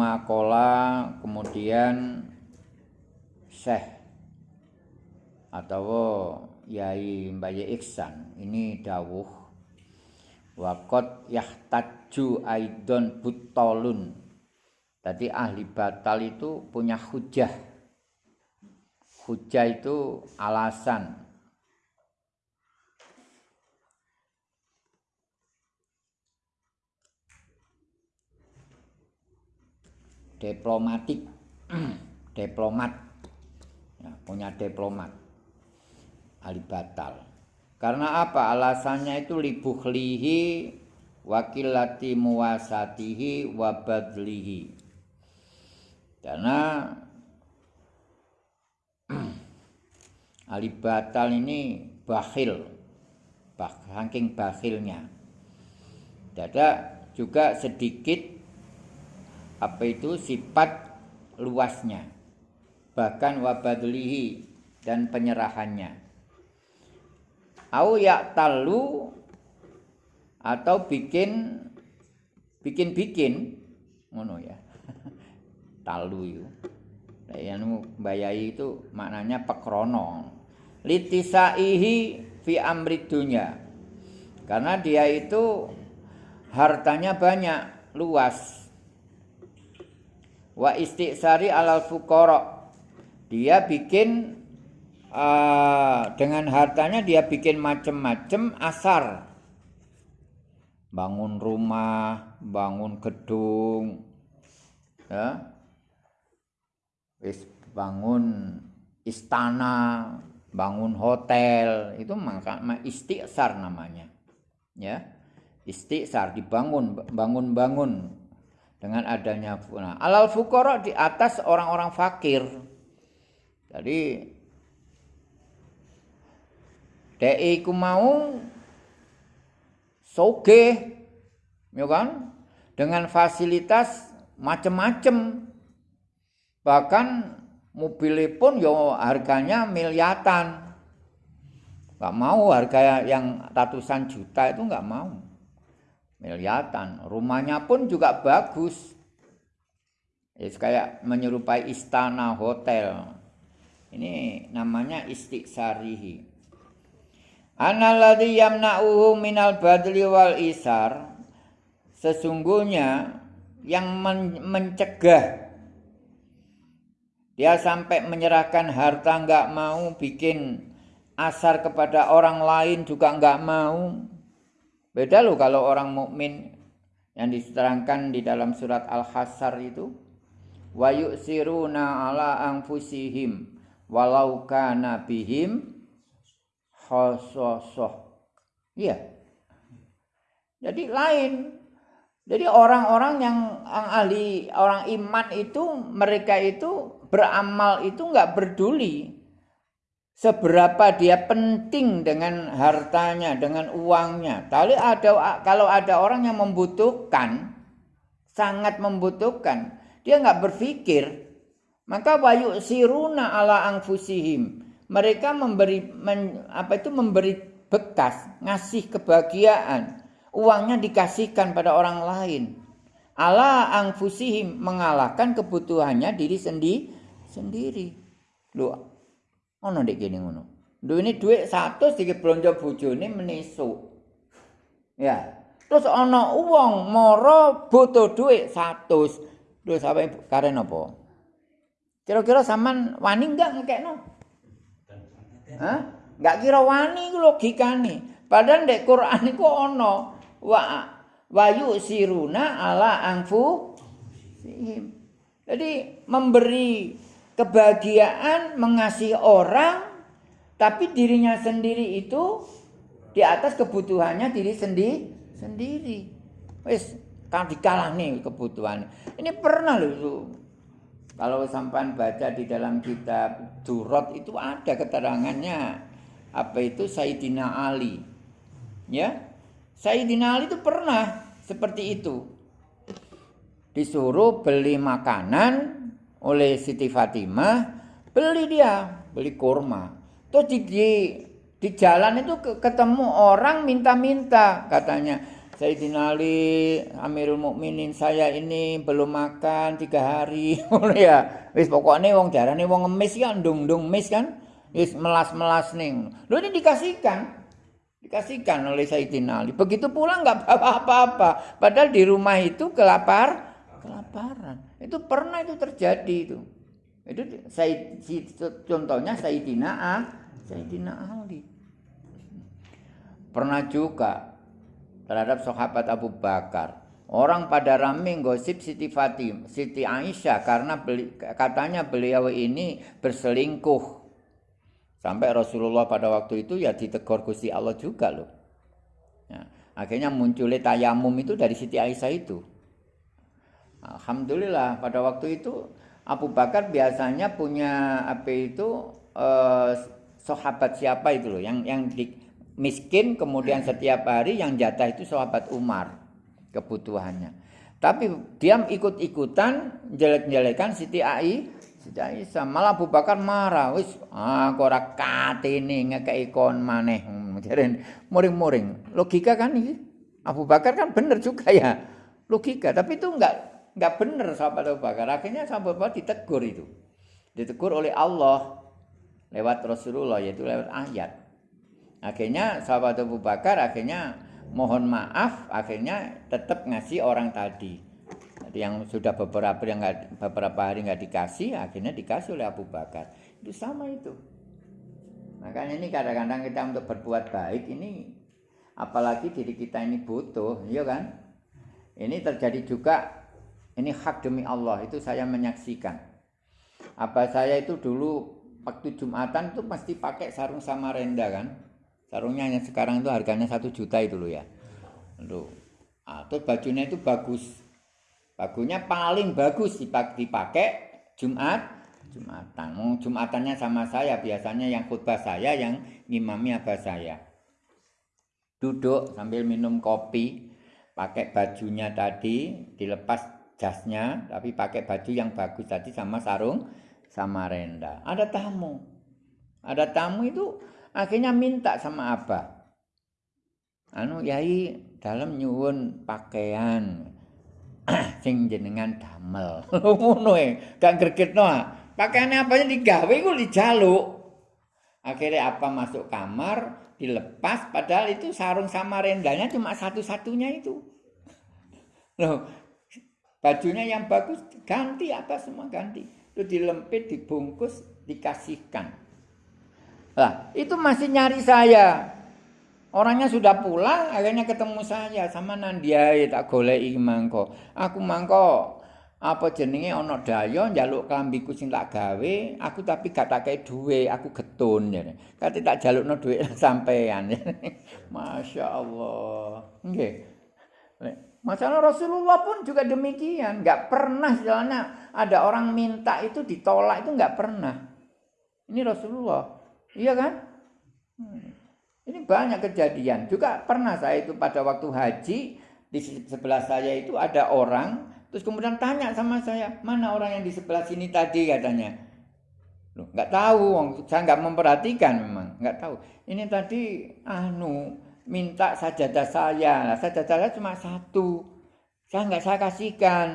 Suma kola kemudian Syekh atau Yai Mbaye Iksan ini dawuh wakot yahtaju aidon butolun. Tadi ahli batal itu punya hujah. Hujah itu alasan diplomatik. Diplomat. Ya, punya diplomat. Ahli batal karena apa? Alasannya itu libuhlihi wakilati muwasatihi wabadlihi. Karena ahli batal ini bakhil. Saking bakhilnya. Ada juga sedikit apa itu? Sifat luasnya. Bahkan wabadlihi dan penyerahannya. Au talu atau bikin bikin bikin ngono ya. Talu itu. Yang bayai itu maknanya pekrono. Litisaihi fi amri dunya. Karena dia itu hartanya banyak luas wa istiqsari alal fukoro dia bikin uh, dengan hartanya dia bikin macem-macem asar. Bangun rumah bangun gedung ya. Bangun istana bangun hotel itu maka istiqsar namanya ya. Istiqsar dibangun bangun-bangun dengan adanya nah, alal fukoro di atas orang-orang fakir. Jadi DI ku mau soge, ya kan? Dengan fasilitas macam-macam. Bahkan mobil pun yo harganya miliatan. Gak mau harga yang ratusan juta itu nggak mau miliatan. Rumahnya pun juga bagus. Ya, kayak menyerupai istana hotel. Ini namanya istiqsarihi. Analladzi yamna'uhu minal badli wal isar. Sesungguhnya yang men mencegah dia sampai menyerahkan harta nggak mau bikin asar kepada orang lain juga nggak mau Beda loh kalau orang mukmin yang diterangkan di dalam surat Al-Hasr itu wa yu'siruna ala anfusihim walau kana bihim khasasah. Iya. Jadi lain. Jadi orang-orang yang, yang ahli orang iman itu mereka itu beramal itu nggak peduli seberapa dia penting dengan hartanya, dengan uangnya. Tapi ada kalau ada orang yang membutuhkan, sangat membutuhkan, dia nggak berpikir. Maka wayu siruna ala angfusihim. Mereka memberi men, apa itu memberi bekas, ngasih kebahagiaan. Uangnya dikasihkan pada orang lain. Ala angfusihim mengalahkan kebutuhannya diri sendiri sendiri. Loh, Ono ndek kene ngono. ini dhuwit 100 iki blonjo bojone menisuk. Ya. Terus ana uang moro butuh dhuwit 100. Lho sampe karen apa? Kira-kira sampean wani enggak ngekekno? Hah? Enggak kira wani iku logikane. Padahal ndek Quran iku ana wa wayu siruna ala angfu Jadi memberi kebahagiaan mengasihi orang tapi dirinya sendiri itu di atas kebutuhannya diri sendiri sendiri. Wis kan dikalah nih kebutuhan ini pernah loh kalau sampan baca di dalam kitab Durot itu ada keterangannya. Apa itu? Sayyidina Ali. Ya? Sayyidina Ali itu pernah seperti itu. Disuruh beli makanan oleh Siti Fatimah, beli dia, beli kurma. Terus di, di, di jalan itu ketemu orang minta-minta katanya. Sayyidina Ali Amirul Mukminin saya ini belum makan tiga hari. Ya. Wis pokoknya wong darane wong ngemis kan dung dung mis kan. Wis melas melas ning. Lo ini dikasihkan. Dikasihkan oleh Sayyidina Ali. Begitu pulang nggak apa-apa. Padahal di rumah itu kelapar kelaparan itu pernah itu terjadi itu itu saya contohnya Sayyidina A Sayyidina Ali pernah juga terhadap sahabat Abu Bakar. Orang pada rame gosip Siti Fatim, Siti Aisyah karena beli, katanya beliau ini berselingkuh. Sampai Rasulullah pada waktu itu ya ditegur Gusti Allah juga loh. Ya, akhirnya munculnya tayamum itu dari Siti Aisyah itu. Alhamdulillah pada waktu itu Abu Bakar biasanya punya apa itu eh, sahabat siapa itu loh yang yang di, miskin kemudian setiap hari yang jatah itu sahabat Umar kebutuhannya. Tapi dia ikut-ikutan jelek-jelekan Siti Ai, Siti Aisyah. Malah Abu Bakar marah, wis ah ora katene ngekeki kon maneh. Jaren muring-muring. Logika kan ini. Abu Bakar kan benar juga ya. Logika, tapi itu enggak enggak benar sahabat Abu Bakar. Akhirnya sahabat Abu Bakar ditegur itu. Ditegur oleh Allah lewat Rasulullah yaitu lewat ayat. Akhirnya sahabat Abu Bakar akhirnya mohon maaf, akhirnya tetap ngasih orang tadi. Yang sudah beberapa yang gak, beberapa hari nggak dikasih, akhirnya dikasih oleh Abu Bakar. Itu sama itu. Makanya ini kadang-kadang kita untuk berbuat baik ini apalagi diri kita ini butuh, iya kan? Ini terjadi juga ini hak demi Allah itu saya menyaksikan. Apa saya itu dulu waktu Jumatan itu pasti pakai sarung sama renda kan? sarungnya yang sekarang itu harganya satu juta itu loh ya Loh. Nah, terus bajunya itu bagus bagunya paling bagus dipakai Jumat Jumatan Jumatannya sama saya biasanya yang khutbah saya yang ngimami abah saya duduk sambil minum kopi pakai bajunya tadi dilepas jasnya tapi pakai baju yang bagus tadi sama sarung sama renda. Ada tamu. Ada tamu itu akhirnya minta sama abah. Anu yai dalam nyuwun pakaian sing jenengan damel. Ngono e gak gregetno pakaiannya apanya digawe iku dijaluk. Akhirnya apa masuk kamar dilepas padahal itu sarung sama rendanya cuma satu-satunya itu. Loh bajunya yang bagus ganti apa semua ganti itu dilempit dibungkus dikasihkan Lah, itu masih nyari saya. Orangnya sudah pulang, akhirnya ketemu saya sama Nandiai tak goleki mangko. Aku mangko apa jenenge ana daya njaluk klambiku sing tak gawe, aku tapi gak tak duwe, aku getun ya. Kate tak jalukno duwe sampean. Masya Allah. Nggih. Masalah Rasulullah pun juga demikian, nggak pernah jalannya ada orang minta itu ditolak itu nggak pernah. Ini Rasulullah. Iya kan? Hmm. Ini banyak kejadian. Juga pernah saya itu pada waktu haji di sebelah saya itu ada orang terus kemudian tanya sama saya mana orang yang di sebelah sini tadi katanya. Loh, nggak tahu, saya nggak memperhatikan memang, nggak tahu. Ini tadi anu minta sajadah saya, sajadah saya cuma satu, saya nggak saya kasihkan.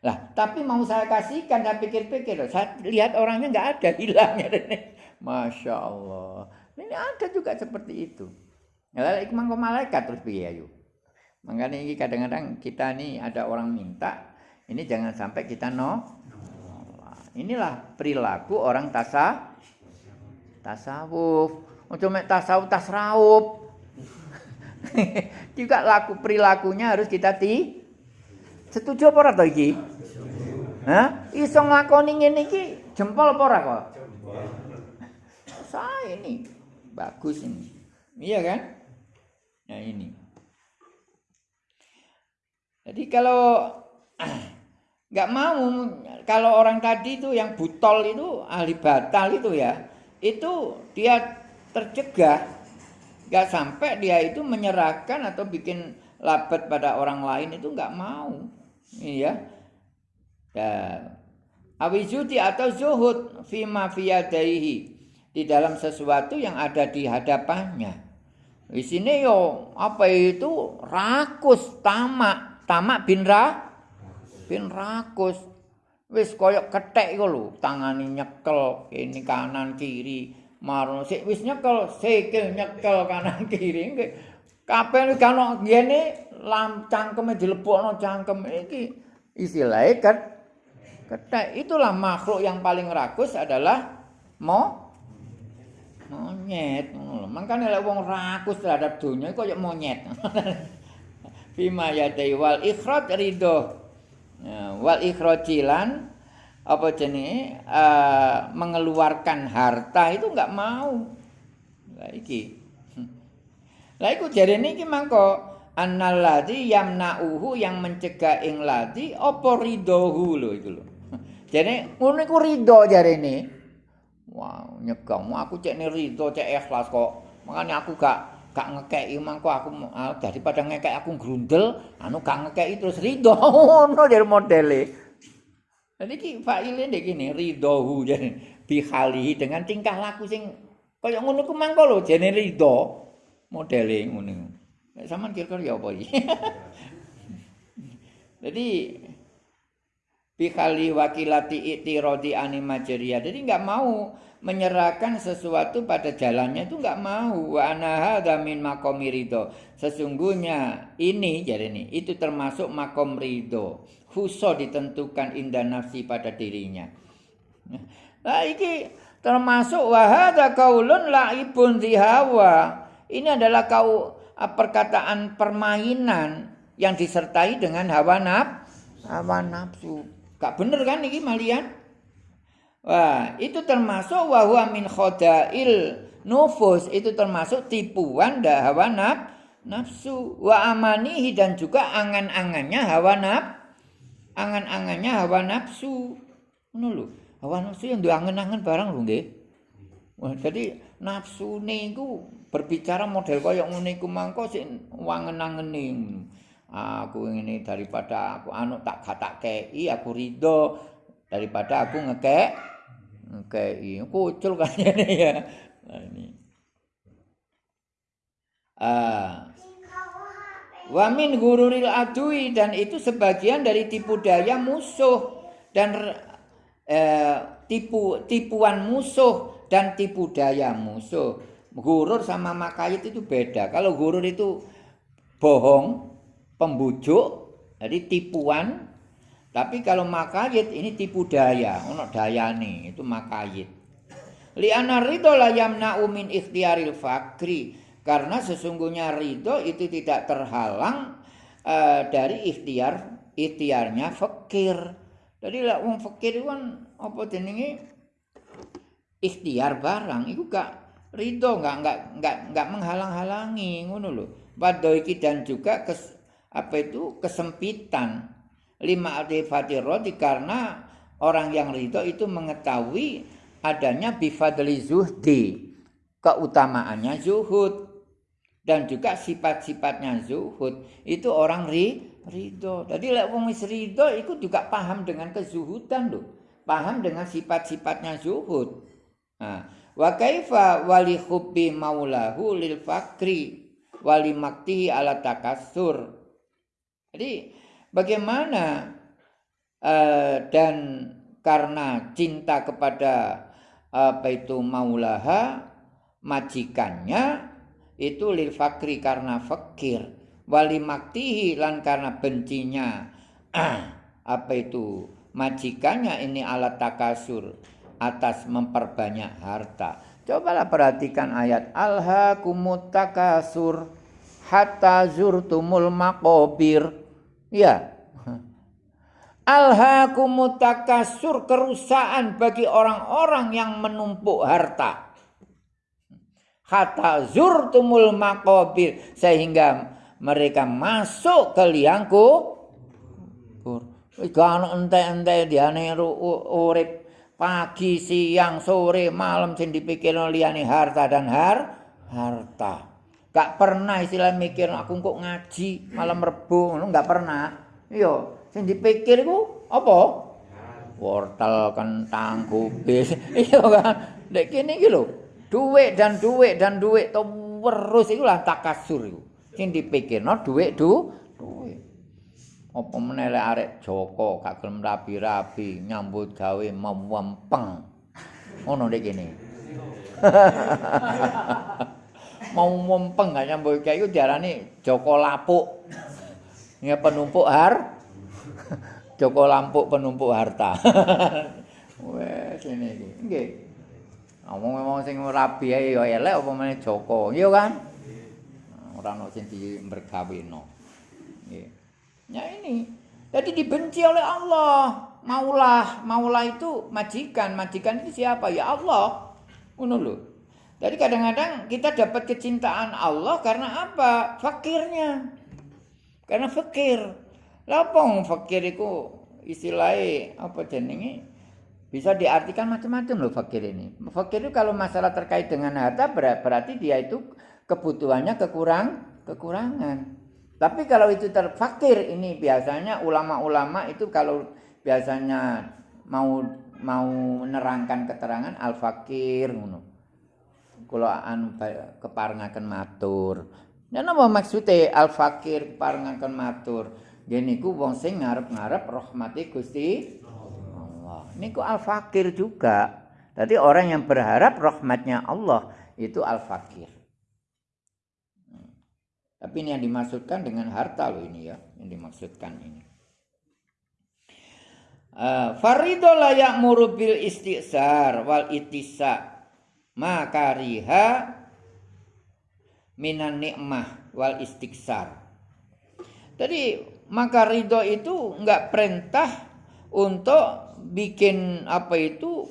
Lah, tapi mau saya kasihkan, saya pikir-pikir, saya lihat orangnya nggak ada, hilang ya. Masya Allah. Ini ada juga seperti itu. Ya, ikmang malaikat terus biaya yuk. Makanya ini kadang-kadang kita nih ada orang minta, ini jangan sampai kita no. Inilah perilaku orang tasa tasawuf. Untuk tasawuf tasrawuf. juga laku perilakunya harus kita ti setuju apa ora to iki? Hah? Iso nglakoni ngene iki jempol apa ora kok? saya ini bagus ini iya kan nah ini jadi kalau nggak mau kalau orang tadi itu yang butol itu ahli batal itu ya itu dia tercegah nggak sampai dia itu menyerahkan atau bikin labet pada orang lain itu nggak mau. Iya. Ya. Awizuti atau zuhud fi mafiyadaihi di dalam sesuatu yang ada di hadapannya. Isine yo apa itu? Rakus tamak, tamak bin ra bin rakus. Wis koyok kethek iku lho, tangane nyekel ini kanan kiri. Marno sik wis nyekel, sikil nyekel kanan kiri. Kabeh iki ana ngene lam cangkeme dilebokno cangkem iki istilahnya kan kethek. Itulah makhluk yang paling rakus adalah mo monyet. Mangkane lek wong rakus terhadap dunia kaya monyet. Fima yadai wal ikhraj ridho. Ya, wal ikhrajilan apa jenenge uh, mengeluarkan harta itu enggak mau. Lah iki. Lah iku jarene iki mangko annalladzi yamna'uhu yang mencegah ing ladzi apa ridhohu lho itu lho. Jadi ngono iku ridho jarene. Wow, nyegang. Aku cek ni ridho, cek ikhlas kok. Makanya aku gak gak ngekei mangko aku uh, daripada ngekei aku grundel, anu gak ngekei terus ridho ngono dari modele. Jadi ki faile ndek kene ridhohu jadi bihali dengan tingkah laku sing kaya ngono ku mangko lho jene ridho modele ngono. Nek sampean kira-kira ya apa iki? Jadi bihali wakilati itirodi animajeria. Jadi nggak mau menyerahkan sesuatu pada jalannya itu nggak mau. Sesungguhnya ini jadi ini itu termasuk makom ridho. Huso ditentukan indah nafsi pada dirinya. Nah ini termasuk wahada kaulun laibun dihawa. Ini adalah kau perkataan permainan yang disertai dengan hawa nafsu. Hawa nafsu. Gak bener kan ini malian? Wah, itu termasuk wahwa min khodail nufus. Itu termasuk tipuan dah hawa naf, nafsu. Wa amanihi dan juga angan-angannya hawa naf. Angan-angannya hawa nafsu. Lho. Hawa nafsu yang diangen-angen barang lho nggih. Wah, jadi nafsu niku berbicara model kaya ngene mangko sik wangen-angene. aku ini daripada aku anu tak kata kei aku ridho daripada aku ngekek ngekei kucul kayaknya ya nah, ini ah Wamin gururil adui dan itu sebagian dari tipu daya musuh dan eh, tipu tipuan musuh dan tipu daya musuh. Gurur sama makayit itu beda. Kalau gurur itu bohong, pembujuk, jadi tipuan. Tapi kalau makayit ini tipu daya, ono daya nih, itu makayit. Liana ridho layam naumin ikhtiaril fakri. Karena sesungguhnya ridho itu tidak terhalang uh, dari ikhtiar ikhtiarnya fakir. Jadi lah wong fakir itu kan apa jenenge ikhtiar barang itu gak ridho gak gak gak gak menghalang-halangi ngono lho. Padha iki dan juga kes, apa itu kesempitan lima artifati roti karena orang yang ridho itu mengetahui adanya bifadli zuhdi keutamaannya zuhud dan juga sifat-sifatnya zuhud. Itu orang ri ridho. Jadi lek wong wis ridho itu juga paham dengan kezuhudan loh paham dengan sifat-sifatnya zuhud. Nah wa kaifa wali hubbi maulahu lil fakri wali maktihi ala takassur. Jadi bagaimana uh, dan karena cinta kepada apa itu maulaha majikannya itu lil fakri karena fakir wali maktihi lan karena bencinya apa itu majikannya ini alat takasur atas memperbanyak harta cobalah perhatikan ayat alha kumut takasur hatta zurtumul maqabir. Ya. Alhaakumut takasur kerusakan bagi orang-orang yang menumpuk harta. Hatta zurtumul maqabir sehingga mereka masuk ke liang kubur. Kan ente-ente diane urip pagi, siang, sore, malam sing dipikir liyane harta dan har harta. Gak pernah istilah mikir aku kok ngaji malam rebu ngono gak pernah. Iya, sing dipikir iku apa? Wortel, kentang, kubis. iya kan. Dek kene iki lho. Duit dan duit dan duit terus iku lah takasur iku. Sing dipikirno dhuwit du dhuwit. Apa meneh arek Joko gak gelem rapi-rapi nyambut gawe mempeng. Ngono nek kene. Mau mempeng gak nyambut gawe iku diarani Joko lapuk. Ya penumpuk har. Joko lampuk penumpuk harta. Wes ngene iki. Nggih. Ngomong-ngomong sing rabi ae ya elek apa meneh Joko, iya kan? Ora ono sing dimergaweno. Nggih. Ya ini. Jadi dibenci oleh Allah. Maulah, maulah itu majikan. Majikan itu siapa? Ya Allah. Ngono lho. Jadi kadang-kadang kita dapat kecintaan Allah karena apa? Fakirnya. Karena fakir. Lapong fakir itu istilahnya apa jenenge? Bisa diartikan macam-macam loh fakir ini. Fakir itu kalau masalah terkait dengan harta berarti dia itu kebutuhannya kekurang kekurangan. Tapi kalau itu terfakir ini biasanya ulama-ulama itu kalau biasanya mau mau menerangkan keterangan al fakir ngono. Kula anu keparengaken matur. Ya napa maksudnya al fakir keparengaken matur? Gini ku wong sing ngarep-ngarep rahmati Gusti niku al-fakir juga. Jadi orang yang berharap rahmatnya Allah itu al-fakir. Hmm. Tapi ini yang dimaksudkan dengan harta loh ini ya, yang dimaksudkan ini. Uh, Farido layak murubil istiqsar wal itisa makariha minan nikmah wal istiqsar. Jadi maka ridho itu enggak perintah untuk bikin apa itu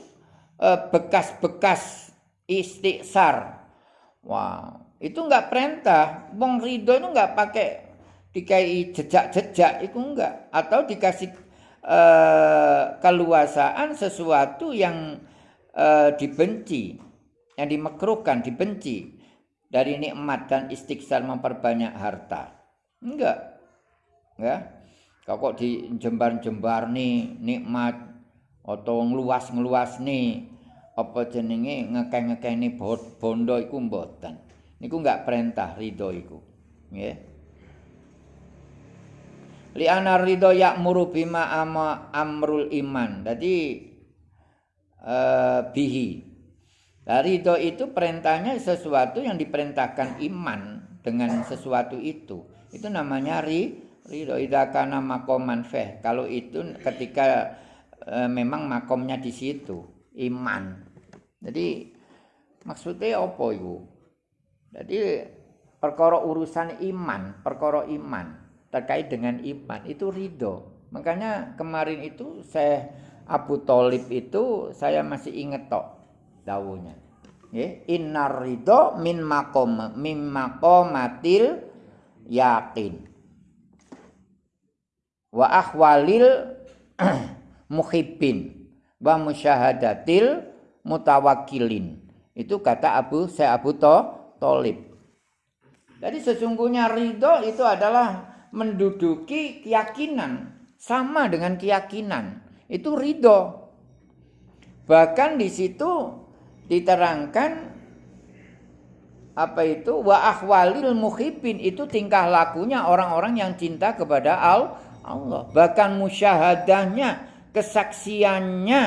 eh, bekas-bekas istiqsar. Wah, itu enggak perintah. Wong ridho itu enggak pakai dikai jejak-jejak itu enggak atau dikasih uh, keluasaan sesuatu yang uh, dibenci, yang dimekruhkan, dibenci dari nikmat dan istiqsar memperbanyak harta. Enggak. Ya. Kok di jembar-jembar nih nikmat. Atau ngluas-ngluas nih. Apa jenenge ngekeh-ngekehne bondo iku mboten. Niku enggak perintah ridho iku. Nggih li ana ridho ya'muru bima ama amrul iman. Dadi uh, bihi Nah, ridho itu perintahnya sesuatu yang diperintahkan iman dengan sesuatu itu. Itu namanya ri, ridho. Idakana makoman feh. Kalau itu ketika e, memang makomnya di situ iman jadi maksudnya apa itu jadi perkara urusan iman perkara iman terkait dengan iman itu ridho makanya kemarin itu saya Abu Talib itu saya masih inget tok dawuhnya ya innar ridho min makom min makomatil yakin wa ahwalil muhibbin wa musyahadatil mutawakilin. Itu kata Abu saya Abu to, Tolib. Jadi sesungguhnya ridho itu adalah menduduki keyakinan sama dengan keyakinan itu ridho. Bahkan di situ diterangkan apa itu wa ahwalil muhibbin itu tingkah lakunya orang-orang yang cinta kepada Allah. Bahkan musyahadahnya kesaksiannya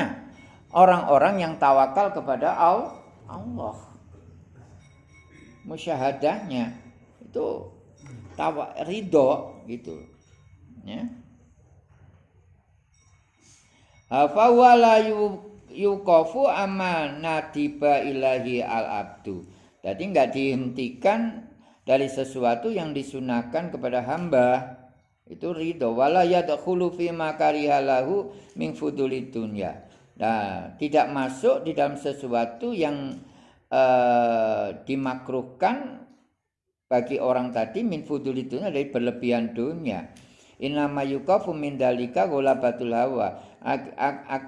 orang-orang yang tawakal kepada Allah. Musyahadahnya itu tawa ridho gitu. Ya. Yuqafu amanatiba ilahi al abdu. Jadi nggak dihentikan dari sesuatu yang disunahkan kepada hamba. Itu ridho. Wala fi ma karihalahu min dunya. Nah tidak masuk di dalam sesuatu yang uh, dimakruhkan bagi orang tadi min fuduli dunya dari berlebihan dunia. Inama yukafu min dalika ghalabatul hawa. Ak, ak, ak,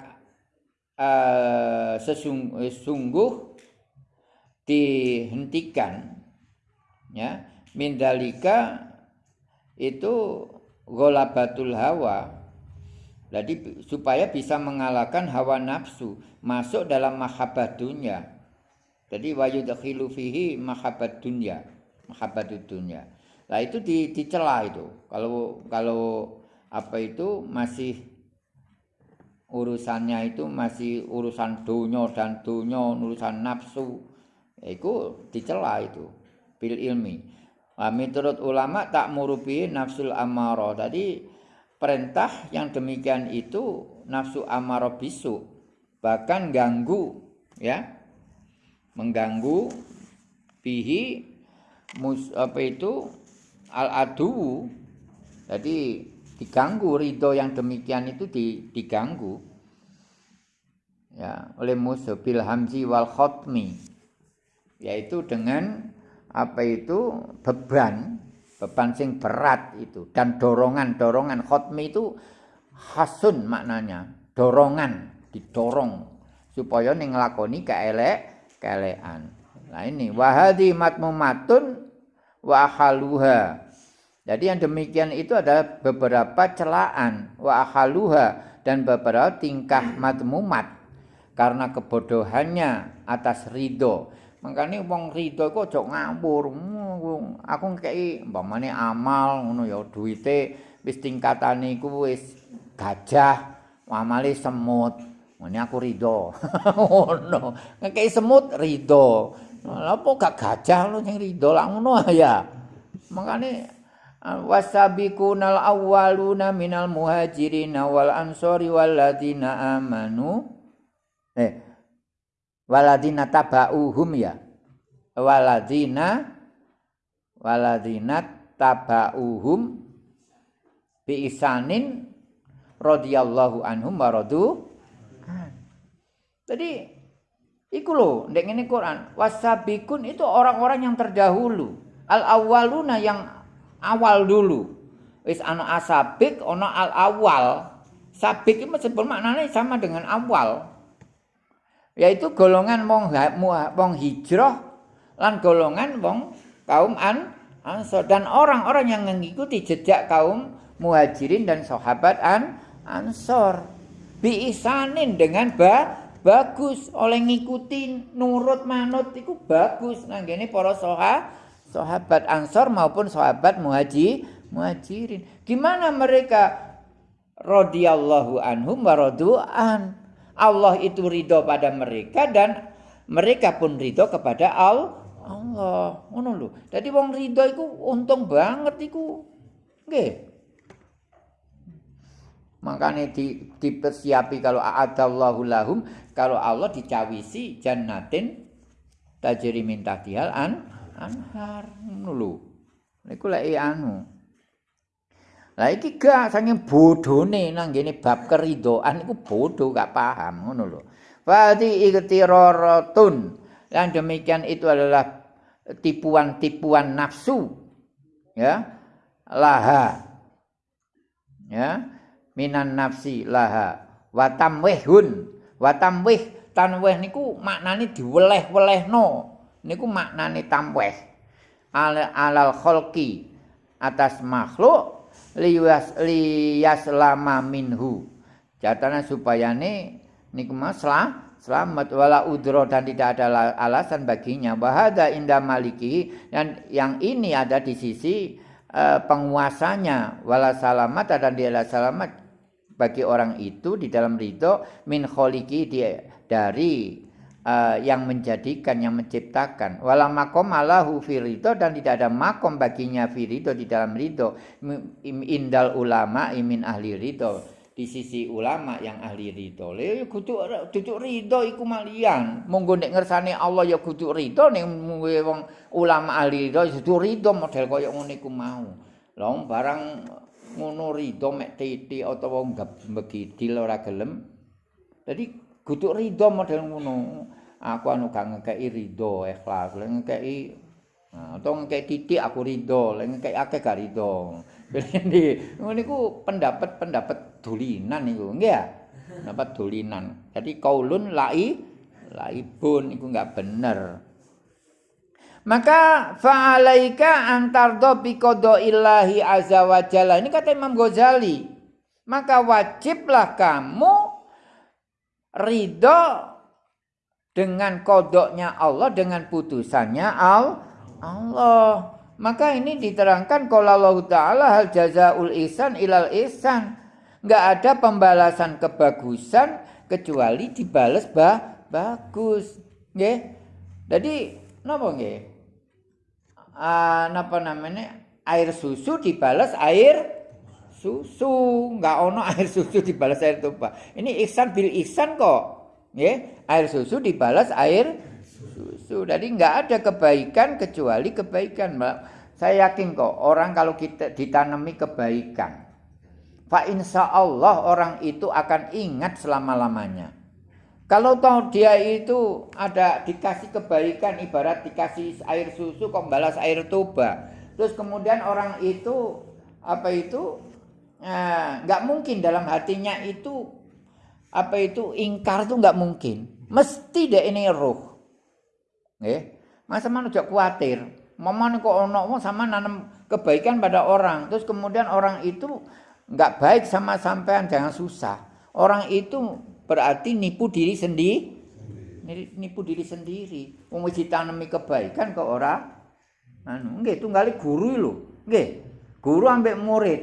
uh, sesungguh sungguh dihentikan ya min dalika itu ghalabatul hawa. Jadi supaya bisa mengalahkan hawa nafsu, masuk dalam mahabbah dunia. Jadi wa yudkhilu fihi mahabbat dunya, mahabbat dunya. Nah itu di, dicela itu. Kalau kalau apa itu masih urusannya itu masih urusan dunia dan dunia urusan nafsu. Itu dicela itu bil ilmi. Nah, menurut ulama tak murubi nafsul amaro tadi perintah yang demikian itu nafsu amaro bisu bahkan ganggu ya. Mengganggu bihi mus apa itu? Al adu jadi diganggu ridho yang demikian itu diganggu. Ya oleh musuh bil hamzi wal khotmi yaitu dengan apa itu beban. Beban sing berat itu. Dan dorongan dorongan khotmi itu hasun maknanya. Dorongan didorong. Supaya ning nglakoni keelek keelekan nah ini wahadi matmumatun wa haluha jadi yang demikian itu adalah beberapa celaan wa akhaluha dan beberapa tingkah matmumat karena kebodohannya atas ridho. Makanya wong ridho kok aja ngawur. Aku ngekeki umpamane amal ngono ya duwite wis tingkatane iku wis gajah, amale semut. Ini aku ridho. Ngono. Ngekeki semut ridho. Lha gak gajah lu sing ridho lah ngono ya. Makanya wasabiqunal awwaluna minal muhajirin wal ansori waladina amanu. Eh waladina tabauhum ya? Waladina waladina tabauhum bi isanin radhiyallahu anhum waradu jadi iku lho ndek ngene Quran wasabikun itu orang-orang yang terdahulu. Al awwaluna yang awal dulu. Wis ana asabik, ana al awal. Sabik itu meskipun maknanya sama dengan awal. Yaitu golongan wong wong hijrah lan golongan wong kaum an ansor dan orang-orang yang mengikuti jejak kaum muhajirin dan sahabat an ansor biisanin dengan ba bagus oleh ngikutin nurut manut itu bagus nah gini para sahabat sahabat Ansor maupun sahabat muhaji, muhajirin. Gimana mereka radhiyallahu anhum waradu'an. Allah itu ridho pada mereka dan mereka pun ridho kepada Allah. Allah, ngono lho. Dadi wong ridho iku untung banget iku. Nggih. Makanya di, dipersiapi kalau a'adallahu lahum kalau Allah dicawisi jannatin tajri min tahtihal an anhar ngono lho. Niku lek anu. Lah iki gak saking bodhone nang ngene bab keridoan iku bodho gak paham ngono lho. Fati iktiraratun yang demikian itu adalah tipuan-tipuan nafsu ya laha ya minan nafsi laha. Watamwihun watamwih tanwih niku maknane diweleh-welehno niku maknane tamweh. Al alal kholqi atas makhluk liyas liyaslama minhu. Jatana supayane niku masalah selamat. Wala udro dan tidak ada alasan baginya. Bahada indah maliki dan yang ini ada di sisi uh, penguasanya. Wala salamat dan dia selamat bagi orang itu di dalam ridho. Min kholiki dari uh, yang menjadikan yang menciptakan. Wala makom alahu firido dan tidak ada makom baginya firido di dalam ridho. Indal ulama imin ahli ridho. Di sisi ulama yang ahli ridho. Le kudu kudu ridho iku malian. Monggo nek ngersane Allah ya kudu ridho. Nek wong ulama ahli ridho kudu ridho model kaya ngene iku mau. Lha barang ngono ridho mek titik utawa begidil ora gelem. Jadi kudu ridho model ngono. Aku anu gak ngekei ridho ikhlas lek ngekei nah, atau ngekei titik aku ridho. Lek ngekei akeh gak ridho. Ini niku pendapat-pendapat dulinan niku. Nggih ya? Pendapat dulinan jadi kaulun lai laibun iku gak bener. Maka fa'alaika antardo bikodo illahi azza wa. Ini kata Imam Ghazali. Maka wajiblah kamu ridho dengan kodoknya Allah dengan putusannya al Allah. Maka ini diterangkan kalau Allah Ta'ala hal jazaul ihsan ilal ihsan. Nggak ada pembalasan kebagusan kecuali dibales bah bagus. Nggih? Jadi napa nggih? Uh, napa namanya? Air susu dibalas air susu. Nggak ono air susu dibalas air tumpah. Ini ihsan bil ihsan kok. Ya air susu dibalas air susu. Jadi nggak ada kebaikan kecuali kebaikan saya yakin kok orang kalau kita ditanami kebaikan Fa insya Allah orang itu akan ingat selama-lamanya. Kalau tahu dia itu ada dikasih kebaikan ibarat dikasih air susu kok balas air tuba. Terus kemudian orang itu apa itu eh, nggak mungkin dalam hatinya itu apa itu ingkar tuh nggak mungkin. Mesti deh ini roh. Eh, masa mana udah khawatir. Mama kok ono sama nanam kebaikan pada orang. Terus kemudian orang itu nggak baik sama sampean jangan susah. Orang itu berarti nipu diri sendiri. Nipu diri sendiri. Wong ditanemi kebaikan ke orang. Anu, nggih tunggali guru lho. Nggih. Guru ambek murid.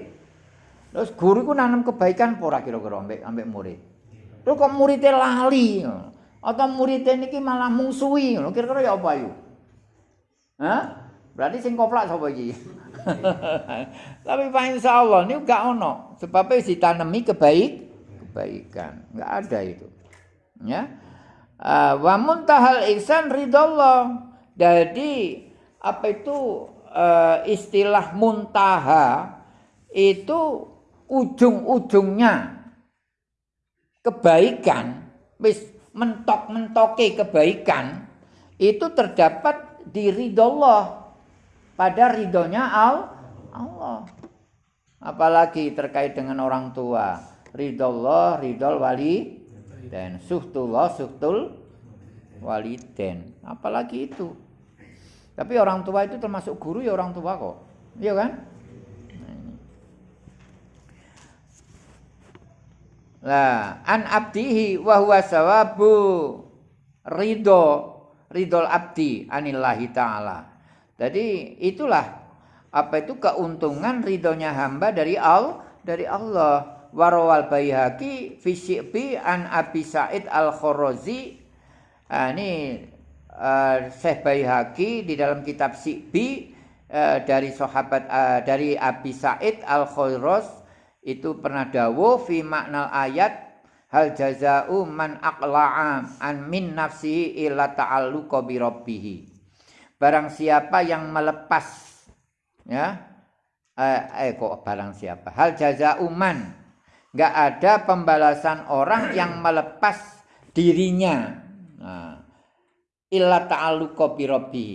Terus guru ku nanam kebaikan apa ora kira-kira ambek ambek murid? Terus kok muridnya lali, atau muridnya niki malah mungsuhi, kira-kira ya apa yuk? Hah? Berarti sing koplak sapa iki? Tapi Pak Insya Allah ini gak ono, sebabnya ditanami kebaik, kebaikan, nggak ada itu. Ya, uh, wa muntahal ihsan ridallah. Jadi apa itu uh, istilah muntaha itu ujung-ujungnya kebaikan wis mentok-mentoke kebaikan itu terdapat di ridho pada ridhonya Allah. Apalagi terkait dengan orang tua. Ridho Allah wali dan suhtullah suhtul waliden. Apalagi itu. Tapi orang tua itu termasuk guru ya orang tua kok. Iya kan Lah, an abdihi wa huwa sawabu ridho ridol abdi anillahi ta'ala. Jadi itulah apa itu keuntungan ridhonya hamba dari al dari Allah. Warawal Baihaqi fi syi'bi an Abi Sa'id Al-Kharazi. Nah, ini uh, Syekh di dalam kitab Syi'bi uh, dari sahabat uh, dari Abi Sa'id Al-Kharazi itu pernah dawuh fi makna ayat hal jazau man aqla'a an min nafsi illa ta'alluqa bi rabbih barang siapa yang melepas ya eh, eh kok barang siapa? Hal jazau man. Enggak ada pembalasan orang yang melepas dirinya. Nah, illa ta'alluqa bi rabbih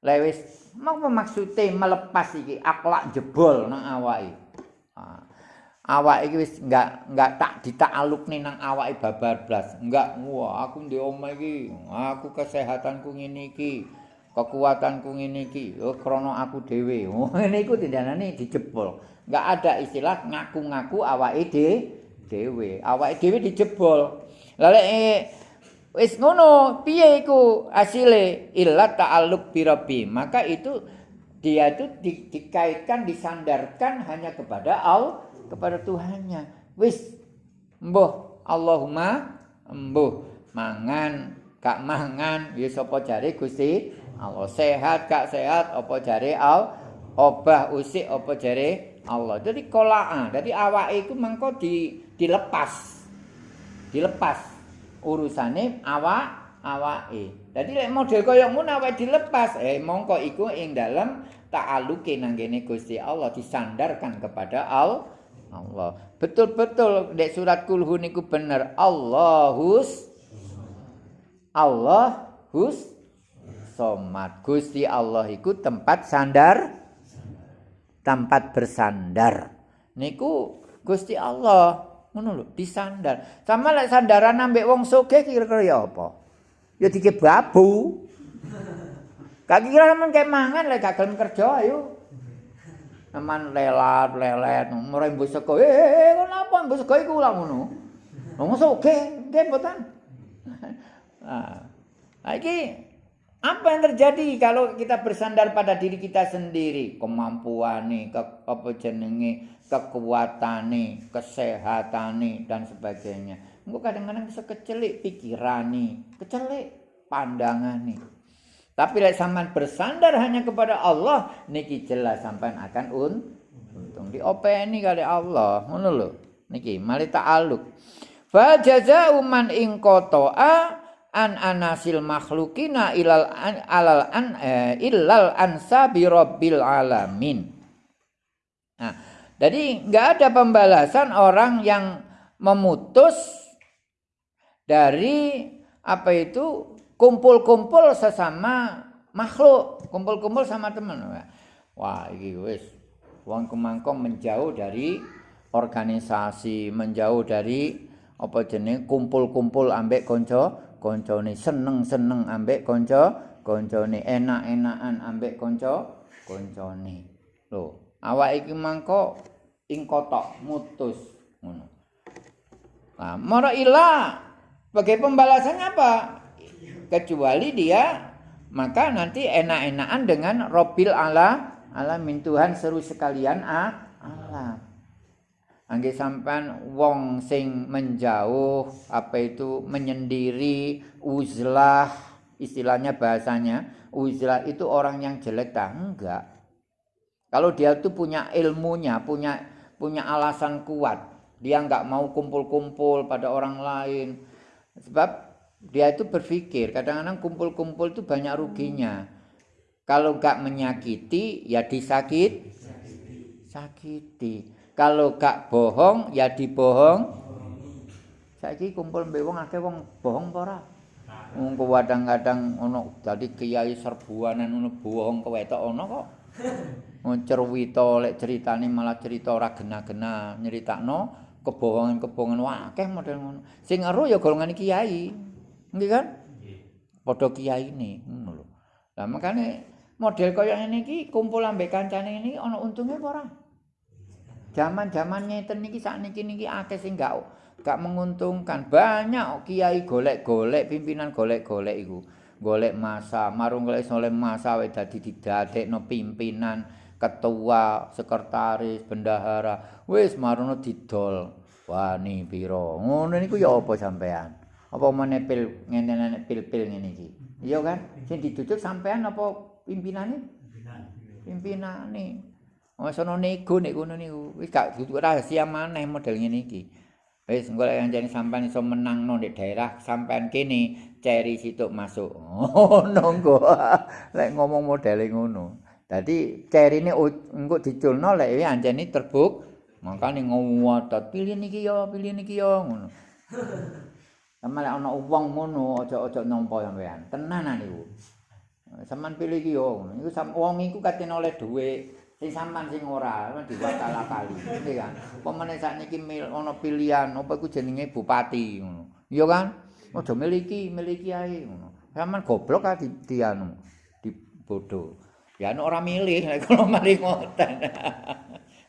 lewis mau maksudnya melepas iki? Akhlak jebol nang awake. Nah, awak iki wis enggak enggak tak ditaklukne nang awake babar blas. Enggak, wah aku ndek omah iki, aku kesehatanku ngene iki, kekuatanku ngene iki, oh krana aku dhewe. Oh ngene iku tindanane dijebol. Enggak ada istilah ngaku-ngaku awake de dhewe. Awake dhewe dijebol. Lah lek eh, wis ngono, piye iku asile illa ta'alluq bi Maka itu dia itu di, dikaitkan disandarkan hanya kepada Allah kepada Tuhannya. Wis mbuh Allahumma mbuh mangan kak mangan ya sapa jare Gusti Allah sehat kak sehat apa jare al obah usik apa jare Allah. Jadi kolaa, jadi awake iku mengko di dilepas. Dilepas urusane awak awake. Jadi lek model kaya ngono awake dilepas, eh mongko iku ing dalem ta'aluke nang kene Gusti Allah disandarkan kepada Allah Allah. Betul-betul dek surat kulhu niku bener. Allahus Allahus somat. Gusti Allah iku tempat sandar tempat bersandar. Niku Gusti Allah ngono lho disandar. Sama lek sandaran ambek wong sugih kira-kira ya apa? Ya dike babu. Kaki kira kayak mangan lek gak kerja ayo. Eman lelat, lelet, murai mbok sego. Eh, eh, eh kenapa mbok sego iku lah ngono? Wong oke, nggih mboten. Ah, Nah, ini apa yang terjadi kalau kita bersandar pada diri kita sendiri? Kemampuan nih, ke, apa jenenge, kekuatan nih, kesehatan nih, dan sebagainya. Enggak kadang-kadang bisa kecelik pikiran nih, kecelik pandangan nih. Tapi lek sampean bersandar hanya kepada Allah, niki jelas sampean akan un untung diopeni kali Allah. Ngono lho. Niki mali ta'aluk. Fa jazaa'u man ing qata'a an anasil makhlukina ilal an, alal an eh, illal ansa bi rabbil alamin. Nah, jadi nggak ada pembalasan orang yang memutus dari apa itu kumpul-kumpul sesama makhluk, kumpul-kumpul sama teman. Wah, ini wis. Wong kemangkong menjauh dari organisasi, menjauh dari apa jenis kumpul-kumpul ambek konco koncone seneng-seneng ambek kanca koncone enak-enakan ambek kanca koncone. Lho awak iki mangko ing kotok mutus nah mara ila sebagai pembalasannya apa kecuali dia maka nanti enak-enakan dengan robil ala alamin Tuhan seru sekalian ah, alam. Angge sampan wong sing menjauh apa itu menyendiri uzlah istilahnya bahasanya uzlah itu orang yang jelek tak enggak. Kalau dia itu punya ilmunya punya punya alasan kuat dia enggak mau kumpul-kumpul pada orang lain. Sebab dia itu berpikir kadang-kadang kumpul-kumpul itu banyak ruginya. Kalau enggak menyakiti ya disakit sakiti. Kalau gak bohong ya dibohong. Saiki kumpul mbek wong akeh wong bohong apa ora? Wong kadang-kadang ono dadi kiai serbuanan ono bohong kewetok ono kok. Cerwita lek ceritane malah cerita ora gena-gena nyeritakno kebohongan-kebohongan. Akeh model ngono. Sing ero ya golongan kiai nggih kan padha kiai ini ngono lho lah makane model kaya ngene iki kumpul ambek kancane ini ono untunge apa ora Zaman-zaman ngeten niki sakniki niki akeh sing gak gak menguntungkan. Banyak kiai golek-golek pimpinan golek-golek iku. Golek masa, marung golek soleh masa wis dadi didadekno pimpinan, ketua, sekretaris, bendahara. Wis marono didol. Wani piro. Ngono niku ya apa sampean? Apa menepil ngene-ngene pil-pil ngene iki? Iya kan? Sing ditutup sampean apa pimpinane? Pimpinan. Pimpinane. Oh sono nego nek ngono niku. Wis gak dudu rahasia maneh model ngene iki. Wis engko lek anjene sampean iso menangno nek daerah sampean kene ceri situk masuk. Oh nonggo. lek ngomong model ngono. Dadi cerine engko diculno lek anjene terbuk makane ngowatot pilih niki ya pilih niki ya ngono. Sama lek ana wong ngono aja-aja nampa sampean. Tenanan niku. Sampeyan pilih iki yo. Iku wong iku katene oleh dhuwit. sing sampean sing ora diwakala kali ngerti kan? Pemene sakniki ana pilihan apa iku jenenge bupati ngono. Iya kan? Aja miliki miliki ae ngono. Sampean goblok ka di, di anu di bodoh. Ya nek ora milih nek kalau mari ngoten.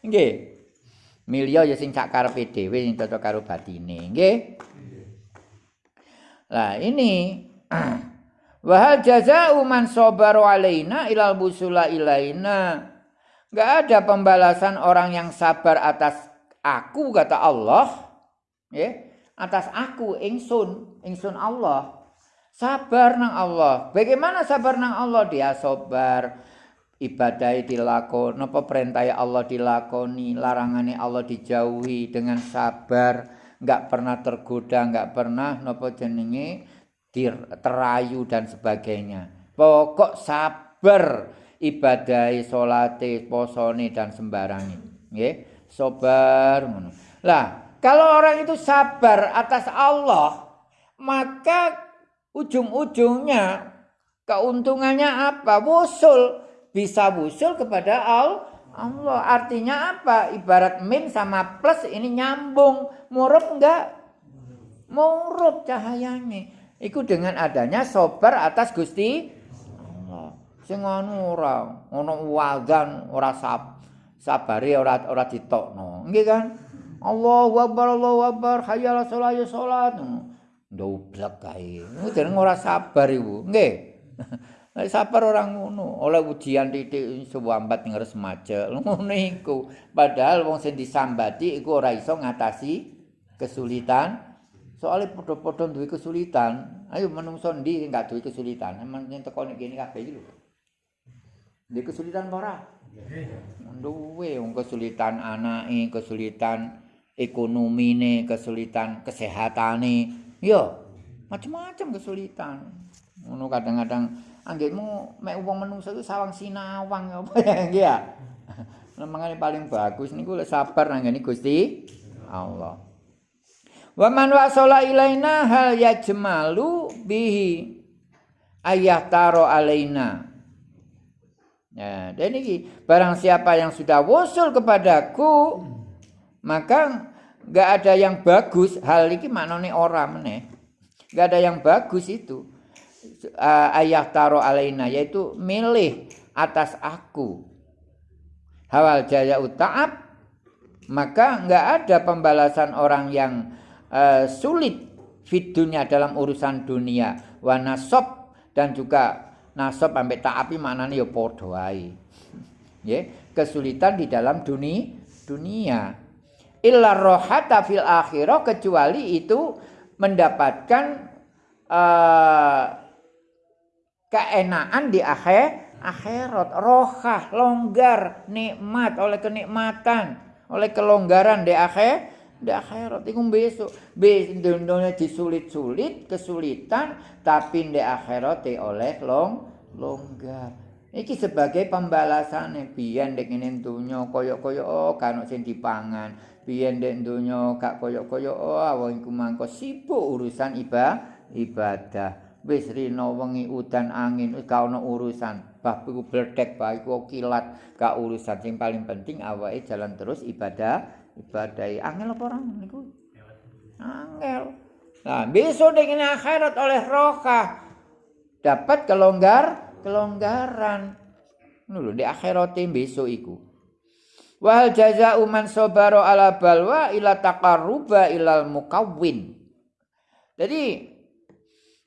Nggih. Milih ya sing sak karepe dhewe sing cocok karo batine. Nggih lah ini Wahal jaza'u man sabaru alaina ilal busula ilaina Gak ada pembalasan orang yang sabar atas aku kata Allah, ya, atas aku ingsun, ingsun Allah. Sabar nang Allah. Bagaimana sabar nang Allah? Dia sabar ibadah dilakoni, napa perintah Allah dilakoni, larangane Allah dijauhi dengan sabar, enggak pernah tergoda, enggak pernah napa jenenge terayu dan sebagainya. Pokok sabar ibadahi salate posone dan sembarangi. Nggih sabar lah kalau orang itu sabar atas Allah maka ujung-ujungnya keuntungannya apa? Wusul bisa wusul kepada Allah Allah artinya apa? Ibarat min sama plus ini nyambung. Murup enggak? Murup cahayanya. Itu dengan adanya sobar atas Gusti sing anu ora ana wadzan ora sab sabare ora ora ditokno. Nggih kan? Allahu akbar Allahu akbar hayya ala salat ya salat kae. Iku jeneng ora sabar iku. Nggih. Sabar orang ngono, oleh ujian titik suwambat ngres macet. Ngono iku. Padahal wong sing disambati iku ora iso ngatasi kesulitan. Soalnya podo-podo duwe kesulitan. Ayo menungso ndi enggak duwe kesulitan. Emang yen teko nek kene kabeh iki lho. Duwe kesulitan ora? Duwe wong kesulitan anake, kesulitan ekonomine, kesulitan kesehatane. Yo, macam-macam kesulitan. Ngono kadang-kadang anggitmu mek wong menungso iku sawang sinawang apa ya nggih ya. Mangane paling bagus niku lek sabar nang Gusti Allah. Wa man wasala ilaina hal yajmalu bihi ayah taro alaina. Ya, dan ini barang siapa yang sudah wusul kepadaku maka enggak ada yang bagus hal ini maknane ora meneh. Enggak ada yang bagus itu. Uh, ayah taro alaina yaitu milih atas aku. Hawal jaya utaab maka enggak ada pembalasan orang yang uh, sulit fit dunia dalam urusan dunia. Wa nasab dan juga nasab sampai taapi maknanya ya wae ya kesulitan di dalam dunia dunia. Illa rohata fil akhirah kecuali itu mendapatkan uh, keenaan di akhir akhirat. Rohah longgar nikmat oleh kenikmatan oleh kelonggaran di akhir di akhirat. Iku besok. Be dunia disulit-sulit kesulitan tapi di akhirat oleh long longgar. Iki sebagai pembalasan biyen dek ngene dunya kaya-kaya oh kan sing dipangan. Biyen dek dunya gak kaya-kaya oh iku mangko sibuk urusan iba ibadah wis rino wengi udan angin wis gak ono urusan. Bah iku bledek bah iku kilat gak urusan. Sing paling penting awake jalan terus ibadah ibadai angel apa orang niku? Angel. Nah besok dengan akhirat oleh roka dapat kelonggar kelonggaran. Nulu di akhirat besok iku. Wal jaza uman sobaro ala balwa ila taqarruba ilal mukawwin. Jadi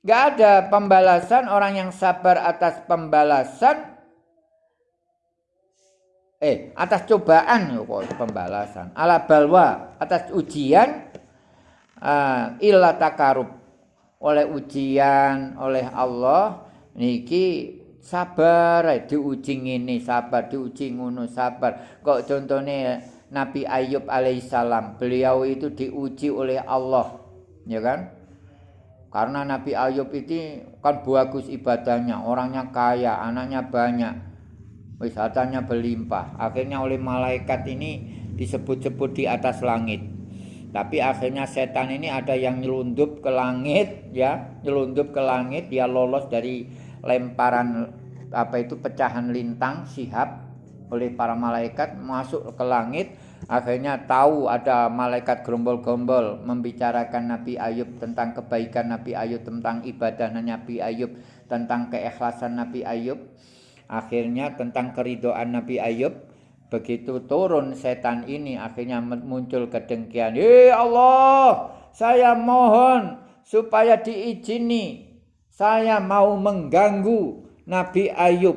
nggak ada pembalasan orang yang sabar atas pembalasan. Eh atas cobaan. Kok pembalasan? Ala balwa atas ujian. Uh, illa takarub oleh ujian oleh Allah. Niki sabar diuji ini sabar diuji ngono sabar. Kok contohnya Nabi Ayub alaihissalam beliau itu diuji oleh Allah. Ya kan karena Nabi Ayub itu kan bagus ibadahnya orangnya kaya anaknya banyak wisatanya berlimpah. Akhirnya oleh malaikat ini disebut-sebut di atas langit. Tapi akhirnya setan ini ada yang nyelundup ke langit ya, nyelundup ke langit dia lolos dari lemparan apa itu pecahan lintang sihab oleh para malaikat masuk ke langit akhirnya tahu ada malaikat gerombol-gerombol membicarakan Nabi Ayub tentang kebaikan Nabi Ayub tentang ibadah Nabi Ayub tentang keikhlasan Nabi Ayub Akhirnya tentang keridoan Nabi Ayub begitu turun setan ini akhirnya muncul kedengkian. "Hei Allah, saya mohon supaya diizini. Saya mau mengganggu Nabi Ayub."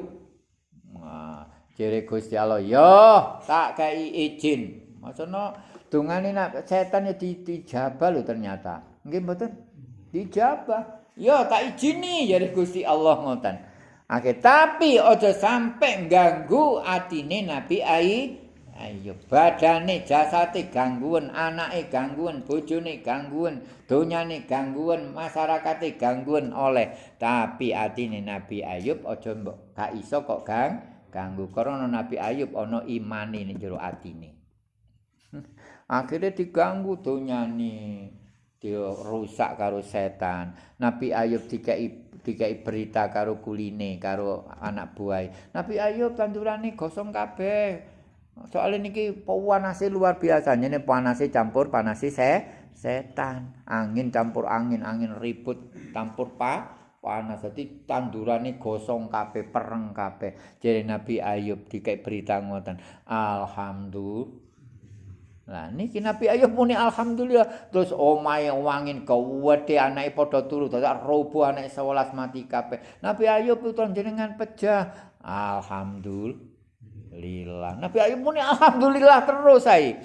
Jadi Gusti Allah, "Yo, tak kai izin." Maksudnya dungane nak setan ya dijabah lho ternyata. Nggih mboten? Dijabah. Yo tak izini jadi Gusti Allah ngoten. Oke, tapi ojo sampai ganggu atine Nabi Ai. Ayo badane jasate gangguan, anake gangguan, bojone gangguan, donyane gangguan, masyarakate gangguan oleh tapi atine Nabi Ayub ojo mbok gak iso kok gang ganggu karena Nabi Ayub ana imane ning jero atine. Akhirnya diganggu donyane, dirusak karo setan. Nabi Ayub dikai dikai berita karo kuline karo anak buah. Nabi Ayub tandurane gosong kabeh. Soalnya niki panase luar biasa, ini panase campur panase se setan, angin campur angin, angin ribut campur pa panas. Jadi tandurane gosong kabeh, pereng kabeh. Jadi Nabi Ayub dikai berita ngoten. Alhamdulillah. Lah niki Nabi Ayub muni alhamdulillah terus omahe wangin gawedhe anake padha turu dadak robo anake 11 mati kabeh. Nabi Ayub itu jenengan pejah. Alhamdulillah. Nabi Ayub muni alhamdulillah terus ae.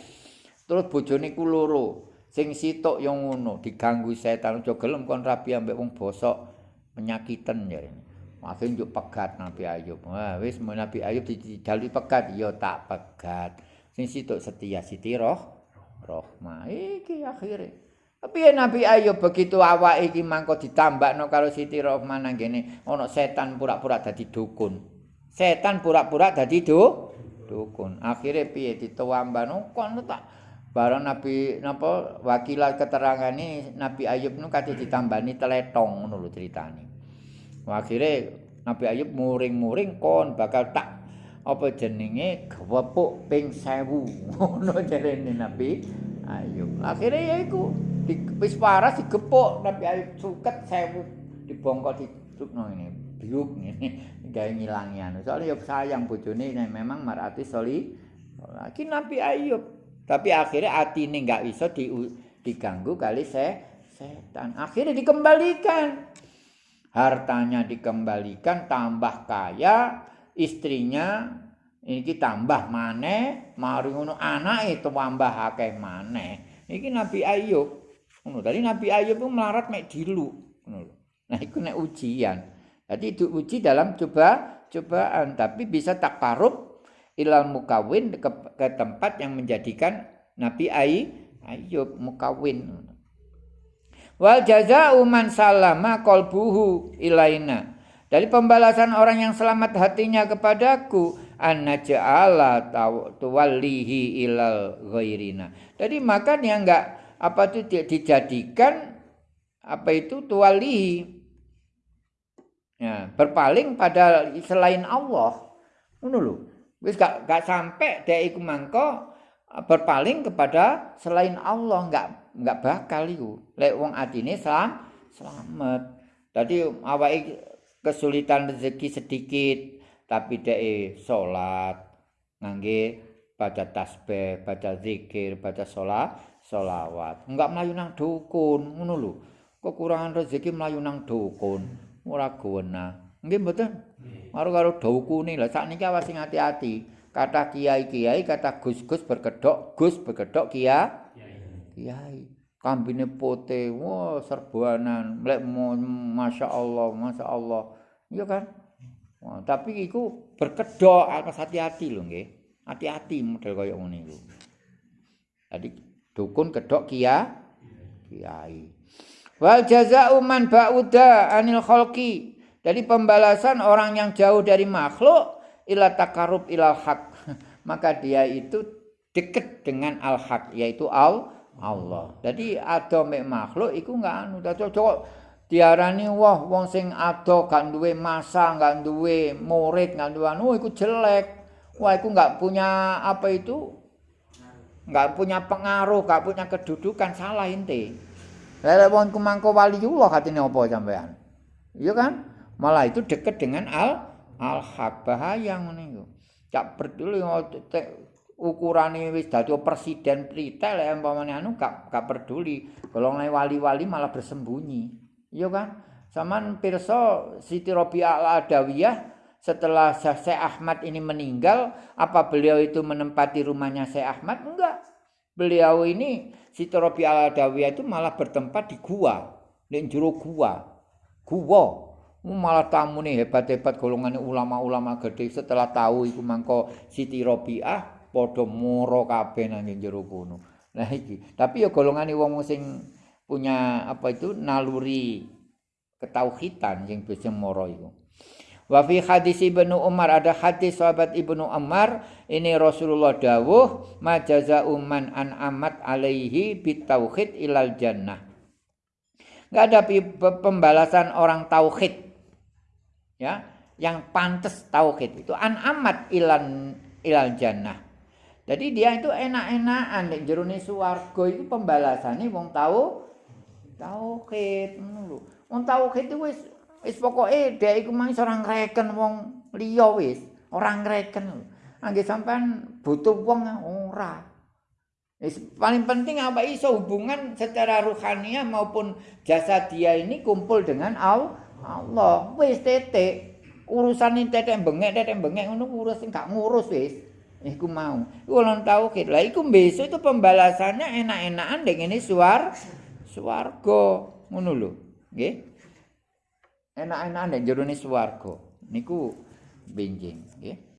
Terus bojone ku loro. Sing sitok yang ngono diganggu setan aja gelem kon rabi ambek wong bosok penyakiten ya. Masih njuk pegat Nabi Ayub. Wah, wis Nabi Ayub dijalui pegat, ya tak pegat. Sing situk setia siti roh rohma iki akhire tapi Nabi Ayub begitu awak iki mangko ditambakno karo Siti Rohman nang kene ana setan pura-pura dadi dukun. Setan pura-pura dadi do dukun. Akhire piye ditawambano kon tak bareng Nabi napa wakilah keterangane Nabi Ayub nu kate ditambani teletong ngono lho critane. Akhire Nabi Ayub muring-muring kon bakal tak apa jenenge? Gewepuk ping 1000 ngono jarene Nabi. Ayub akhire ya iku wis waras digepuk Nabi Ayub suket 1000 dibongkok ditukno ini biuk ngene gawe ngilangi anu. Soalnya ya sayang bojone memang marati soli. Lagi Nabi Ayub. Tapi akhirnya atine nggak bisa di, diganggu kali se setan. Akhirnya dikembalikan. Hartanya dikembalikan tambah kaya istrinya iki tambah maneh mari ngono tambah akeh maneh. Iki Nabi Ayub ngono. Tadi Nabi Ayub itu melarat mek dilu nah iku nek ujian. Jadi itu uji dalam coba cobaan. Tapi bisa tak takarub ilal mukawin ke, ke tempat yang menjadikan Nabi Ayub mukawin wal jaza'u man salama qalbuhu ilaina dari pembalasan orang yang selamat hatinya kepadaku anna ja'ala tuwallihi ilal ghairina. Jadi dia enggak apa itu dijadikan apa itu tuwallihi ya, berpaling pada selain Allah. Ngono lho. Wis gak sampai dia iku mangko berpaling kepada selain Allah enggak enggak bakal iku. Lek wong atine selam, selamat. Tadi awake kesulitan rezeki sedikit tapi dia sholat ngangge baca tasbih baca zikir baca sholat sholawat. Enggak melayu nang dukun ngono lho. Kekurangan rezeki melayu nang dukun ora guna. Nggih mboten? Karo karo dukune lha sakniki awas sing hati-hati. Kata kiai-kiai kata gus-gus berkedok gus berkedok kia kiai kambine pote wah serbanan. Mlek masya Allah masya Allah. Iya kan? Wah, tapi iku berkedok atas hati-hati loh nggih. Hati-hati model kaya ngene iku. Jadi dukun kedok kia kiai. Wal jazaa'u man ba'uda anil khalqi. Jadi pembalasan orang yang jauh dari makhluk ila takarub ilal haq. Maka dia itu dekat dengan al haq yaitu al Allah. Jadi ada makhluk iku enggak anu cocok diarani wah wong sing ado gak duwe masa, gak duwe murid, gak duwe anu iku jelek. Wah iku enggak punya apa itu? Enggak punya pengaruh, enggak punya kedudukan salah inti. Lah wong ku mangko waliullah katene apa sampean? Iya kan? Malah itu dekat dengan al al haq bahaya ngene iku. Gak peduli ukurane wis dadi presiden pritel ya umpamane anu gak gak peduli. Golongan wali-wali malah bersembunyi. Iya kan? Saman pirsa Siti Robiah Al-Adawiyah setelah Syekh Ahmad ini meninggal apa beliau itu menempati rumahnya Syekh Ahmad? Enggak. Beliau ini Siti Robiah Al-Adawiyah itu malah bertempat di gua di jero gua. Gua. Malah tamu nih hebat-hebat golongan ulama-ulama gede. Setelah tahu itu mangko Siti Robiah padha moro kabeh nang jero kono. Nah iki, tapi ya golongane wong sing punya apa itu naluri ketauhidan yang bisa moro iku. Wa fi hadis Ibnu Umar ada hadis sahabat Ibnu Umar ini Rasulullah dawuh majaza'u man an amat alaihi bitauhid ilal jannah. Enggak ada pembalasan orang tauhid. Ya, yang pantas tauhid itu an amat ilan ilal jannah. Jadi dia itu enak-enakan nek jerone swarga iku pembalasane wong tau tauhid ngono lho. Wong tauhid wis wis pokoke dia iku mang ora ngreken wong liya wis, ora ngreken. Angge sampean butuh wong ora. paling penting apa iso hubungan secara ruhania maupun jasa dia ini kumpul dengan Allah. Wis tete urusan ini tete bengek tete bengek ngono urus gak ngurus wis. Iku mau. Ulun tauhid. Lah iku besok itu pembalasannya enak-enakan dengan ini suar swarga ngono lho. Nggih. Enak-enakan nek jero swarga. Niku benjing.